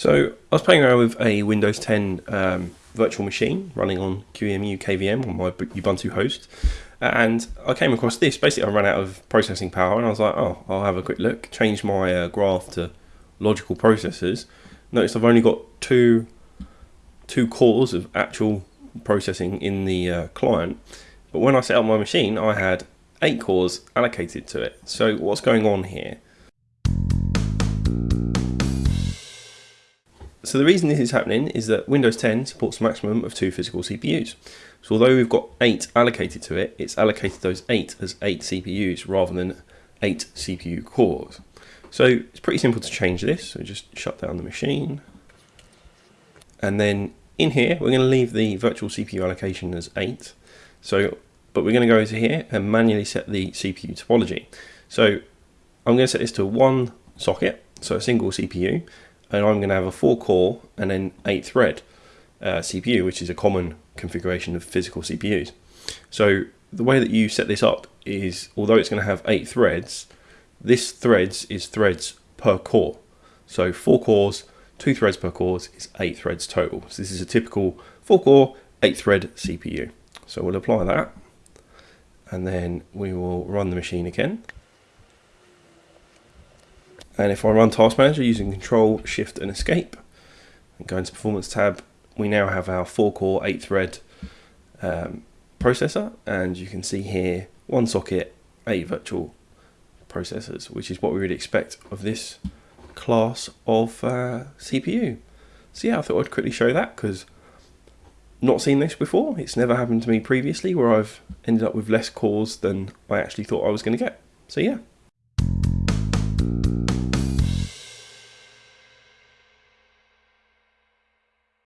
So I was playing around with a Windows 10 um, virtual machine running on QEMU KVM on my Ubuntu host, and I came across this. Basically, I ran out of processing power, and I was like, "Oh, I'll have a quick look." Change my uh, graph to logical processors. Notice I've only got two two cores of actual processing in the uh, client, but when I set up my machine, I had eight cores allocated to it. So what's going on here? So the reason this is happening is that Windows 10 supports a maximum of two physical CPUs. So although we've got eight allocated to it, it's allocated those eight as eight CPUs rather than eight CPU cores. So it's pretty simple to change this. So just shut down the machine. And then in here, we're going to leave the virtual CPU allocation as eight. So, but we're going to go to here and manually set the CPU topology. So I'm going to set this to one socket, so a single CPU, and I'm going to have a four core and then eight thread uh, CPU, which is a common configuration of physical CPUs. So the way that you set this up is, although it's going to have eight threads, this threads is threads per core. So four cores, two threads per core is eight threads total. So this is a typical four core, eight thread CPU. So we'll apply that and then we will run the machine again. And if I run Task Manager using Control, Shift and Escape, and go into Performance tab, we now have our 4-core, 8-thread um, processor, and you can see here, one socket, 8 virtual processors, which is what we would expect of this class of uh, CPU. So yeah, I thought I'd quickly show that, because not seen this before. It's never happened to me previously, where I've ended up with less cores than I actually thought I was going to get. So yeah,